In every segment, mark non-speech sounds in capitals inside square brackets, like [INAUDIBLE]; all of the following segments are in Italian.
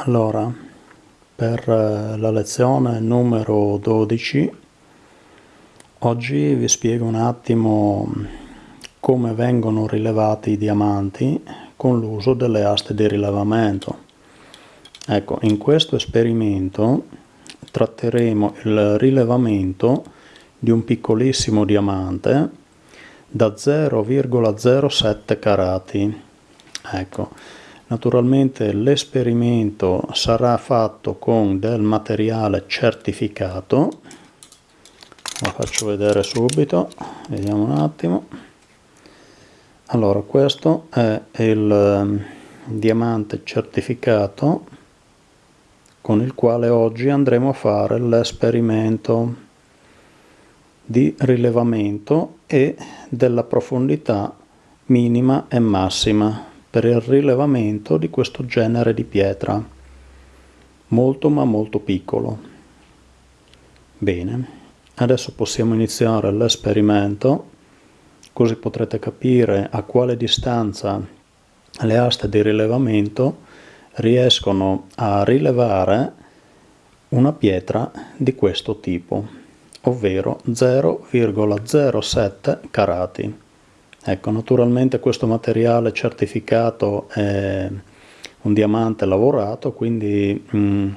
Allora, per eh, la lezione numero 12 oggi vi spiego un attimo come vengono rilevati i diamanti con l'uso delle aste di rilevamento. Ecco, in questo esperimento tratteremo il rilevamento di un piccolissimo diamante da 0,07 carati. Ecco, Naturalmente l'esperimento sarà fatto con del materiale certificato, lo faccio vedere subito, vediamo un attimo. Allora questo è il ehm, diamante certificato con il quale oggi andremo a fare l'esperimento di rilevamento e della profondità minima e massima per il rilevamento di questo genere di pietra, molto ma molto piccolo. Bene, adesso possiamo iniziare l'esperimento, così potrete capire a quale distanza le aste di rilevamento riescono a rilevare una pietra di questo tipo, ovvero 0,07 carati. Ecco, naturalmente questo materiale certificato è un diamante lavorato, quindi mh, mm,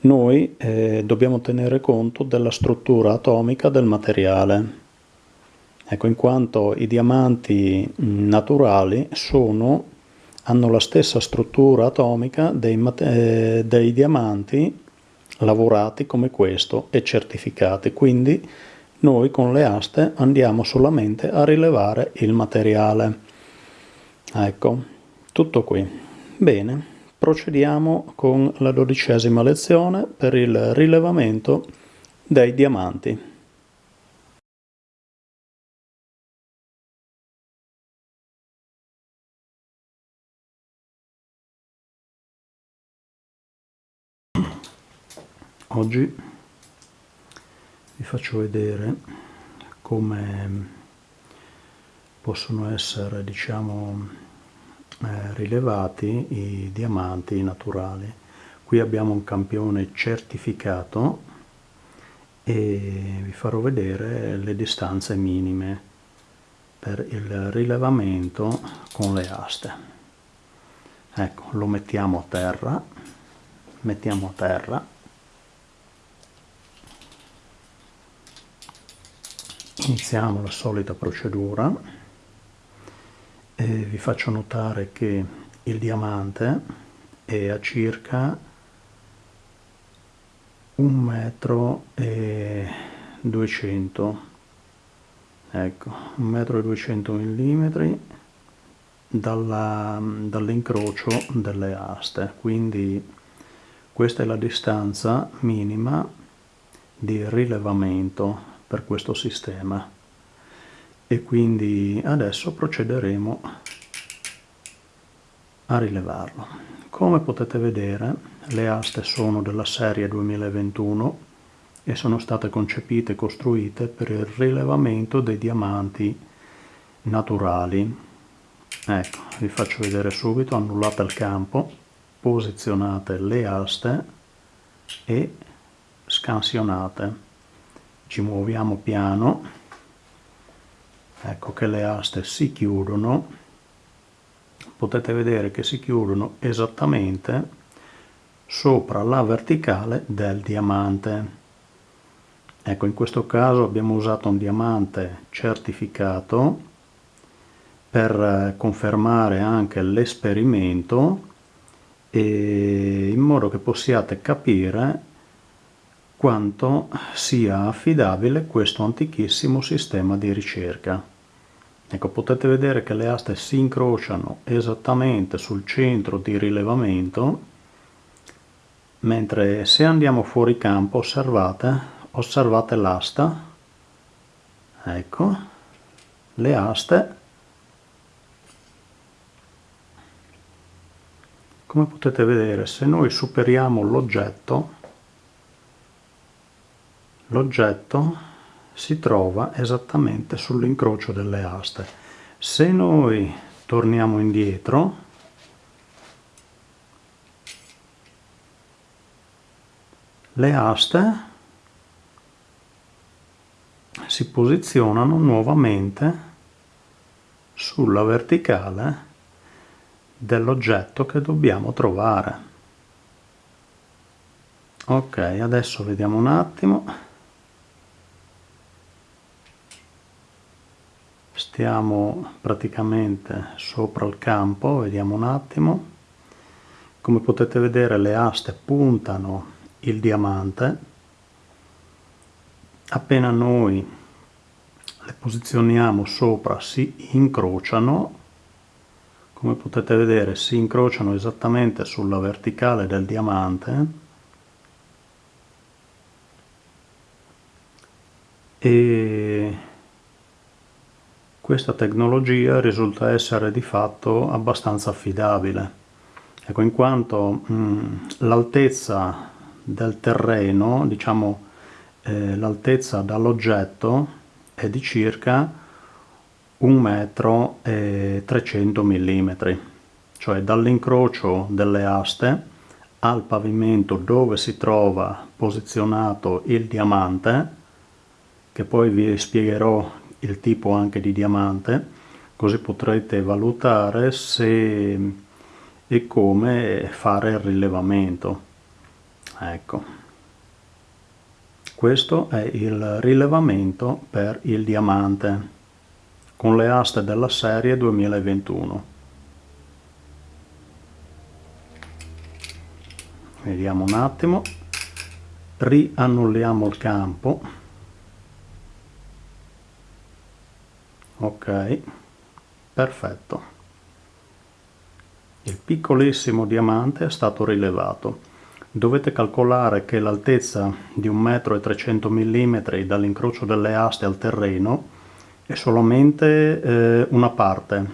noi eh, dobbiamo tenere conto della struttura atomica del materiale. Ecco, in quanto i diamanti mm, naturali sono, hanno la stessa struttura atomica dei, eh, dei diamanti lavorati come questo e certificati, quindi noi con le aste andiamo solamente a rilevare il materiale. Ecco, tutto qui. Bene, procediamo con la dodicesima lezione per il rilevamento dei diamanti. Oggi vi faccio vedere come possono essere diciamo eh, rilevati i diamanti naturali. Qui abbiamo un campione certificato e vi farò vedere le distanze minime per il rilevamento con le aste. Ecco lo mettiamo a terra mettiamo a terra iniziamo la solita procedura e vi faccio notare che il diamante è a circa un metro e 200 ecco un metro e 200 millimetri dall'incrocio delle aste. Quindi questa è la distanza minima di rilevamento per questo sistema e quindi adesso procederemo a rilevarlo. Come potete vedere le aste sono della serie 2021 e sono state concepite e costruite per il rilevamento dei diamanti naturali. Ecco, vi faccio vedere subito, annullate il campo, posizionate le aste e scansionate ci muoviamo piano. Ecco che le aste si chiudono. Potete vedere che si chiudono esattamente sopra la verticale del diamante. Ecco in questo caso abbiamo usato un diamante certificato per eh, confermare anche l'esperimento in modo che possiate capire quanto sia affidabile questo antichissimo sistema di ricerca. Ecco, potete vedere che le aste si incrociano esattamente sul centro di rilevamento, mentre se andiamo fuori campo, osservate, osservate l'asta, ecco, le aste, come potete vedere, se noi superiamo l'oggetto, l'oggetto si trova esattamente sull'incrocio delle aste. Se noi torniamo indietro, le aste si posizionano nuovamente sulla verticale dell'oggetto che dobbiamo trovare. Ok, adesso vediamo un attimo. Stiamo praticamente sopra il campo, vediamo un attimo. Come potete vedere le aste puntano il diamante. Appena noi le posizioniamo sopra si incrociano come potete vedere si incrociano esattamente sulla verticale del diamante e questa tecnologia risulta essere di fatto abbastanza affidabile. Ecco in quanto l'altezza del terreno diciamo eh, l'altezza dall'oggetto è di circa 1 metro e 300 mm, cioè dall'incrocio delle aste al pavimento dove si trova posizionato il diamante, che poi vi spiegherò il tipo anche di diamante, così potrete valutare se e come fare il rilevamento. Ecco. Questo è il rilevamento per il diamante con le aste della serie 2021. Vediamo un attimo, riannulliamo il campo. Ok, perfetto. Il piccolissimo diamante è stato rilevato. Dovete calcolare che l'altezza di 1,3 m dall'incrocio delle aste al terreno è solamente eh, una parte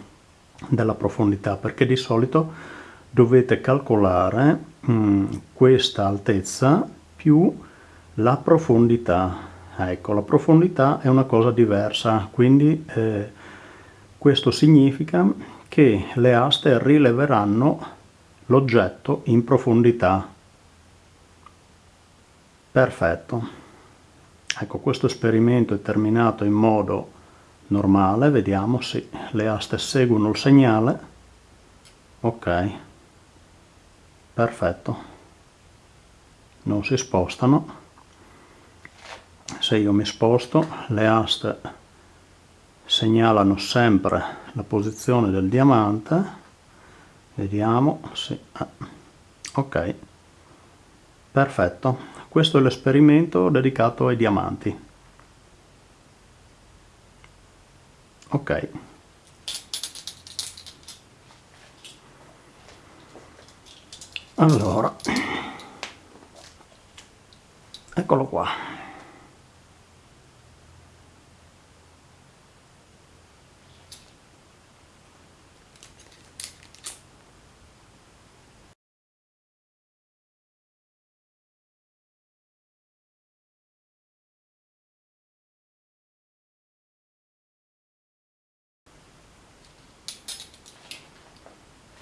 della profondità perché di solito dovete calcolare mh, mm, questa altezza più la profondità. Ecco, la profondità è una cosa diversa, quindi eh, questo significa che le aste rileveranno l'oggetto in profondità Perfetto. Ecco, questo esperimento è terminato in modo normale, vediamo se le aste seguono il segnale. Ok, perfetto. Non si spostano. Se io mi sposto, le aste segnalano sempre la posizione del diamante. Vediamo, sì. ok, perfetto questo è l'esperimento dedicato ai diamanti. Ok. Allora, eccolo qua.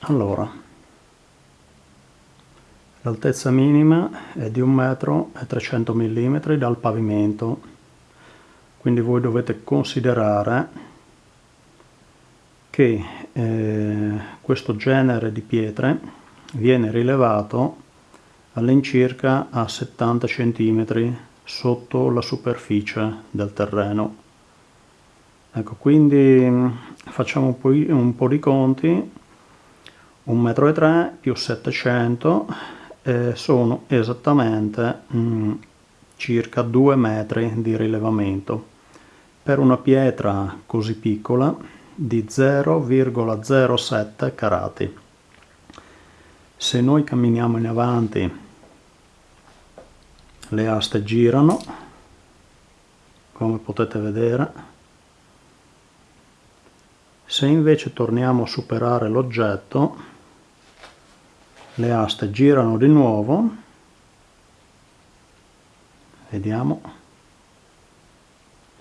Allora, l'altezza minima è di 1 metro e 300 mm dal pavimento, quindi voi dovete considerare che eh, questo genere di pietre viene rilevato all'incirca a 70 cm sotto la superficie del terreno. Ecco, quindi mm, facciamo un un po di conti 1,3 m più 700 eh, sono esattamente mh, mm, circa 2 metri di rilevamento per una pietra così piccola di 0,07 carati. Se noi camminiamo in avanti le aste girano come potete vedere se invece torniamo a superare l'oggetto le aste girano di nuovo. Vediamo.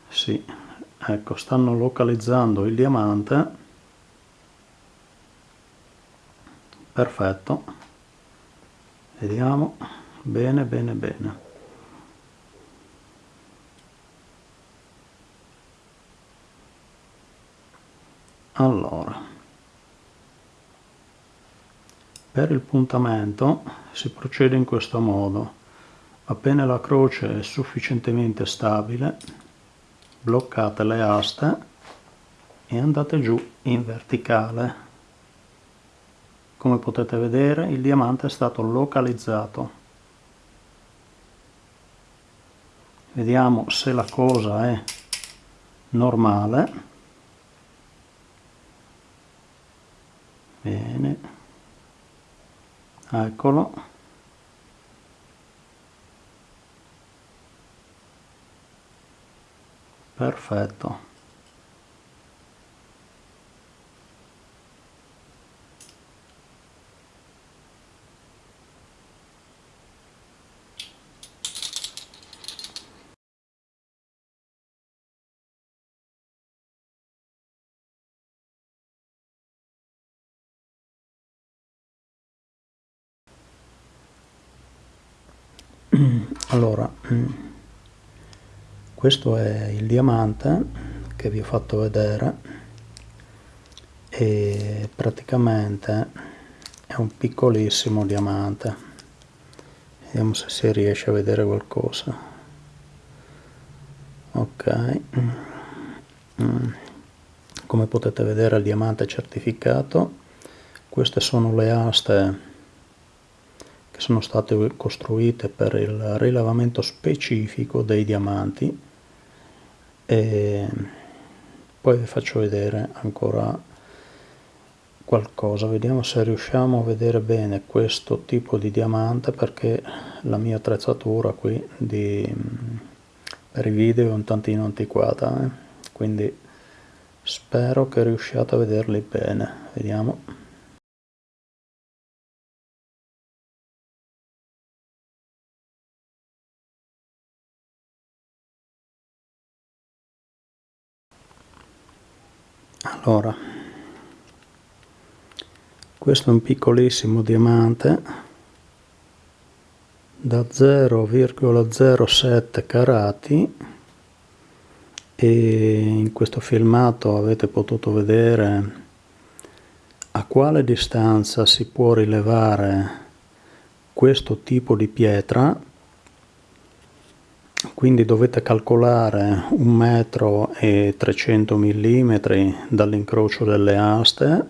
Sì ecco stanno localizzando il diamante. Perfetto. Vediamo. Bene bene bene. Allora per il puntamento si procede in questo modo. Appena la croce è sufficientemente stabile bloccate le aste e andate giù in verticale. Come potete vedere il diamante è stato localizzato. Vediamo se la cosa è normale. Bene eccolo. Perfetto [CLEARS THROAT] allora mm, questo è il diamante che vi ho fatto vedere e praticamente è un piccolissimo diamante. Vediamo se si riesce a vedere qualcosa. Ok. Mm. come potete vedere il diamante certificato. Queste sono le aste che sono state costruite per il rilevamento specifico dei diamanti. E poi vi faccio vedere ancora qualcosa. Vediamo se riusciamo a vedere bene questo tipo di diamante perché la mia attrezzatura qui di, per i video è un tantino antiquata eh? quindi spero che riusciate a vederli bene. Vediamo allora questo è un piccolissimo diamante da 0,07 carati e in questo filmato avete potuto vedere a quale distanza si può rilevare questo tipo di pietra quindi dovete calcolare un metro e 300 mm dall'incrocio delle aste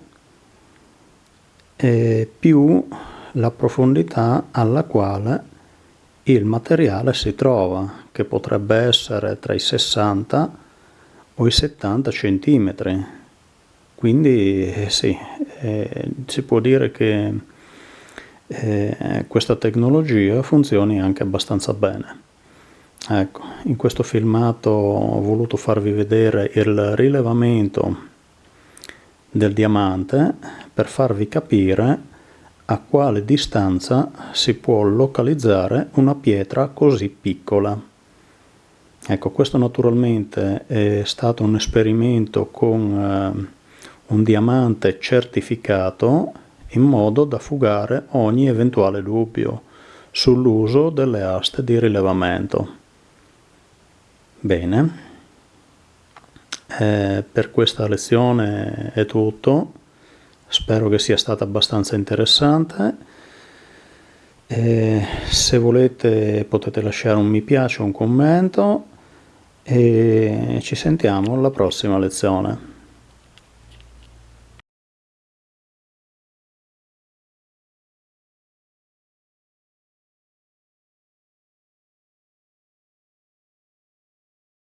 più la profondità alla quale il materiale si trova che potrebbe essere tra i 60 o i 70 cm quindi eh, sì, eh, si può dire che eh, questa tecnologia funzioni anche abbastanza bene Ecco, in questo filmato ho voluto farvi vedere il rilevamento del diamante per farvi capire a quale distanza si può localizzare una pietra così piccola. Ecco, questo naturalmente è stato un esperimento con eh, un diamante certificato in modo da fugare ogni eventuale dubbio sull'uso delle aste di rilevamento. Bene, eh, per questa lezione è tutto, spero che sia stata abbastanza interessante. Eh, se volete potete lasciare un mi piace o un commento e ci sentiamo alla prossima lezione.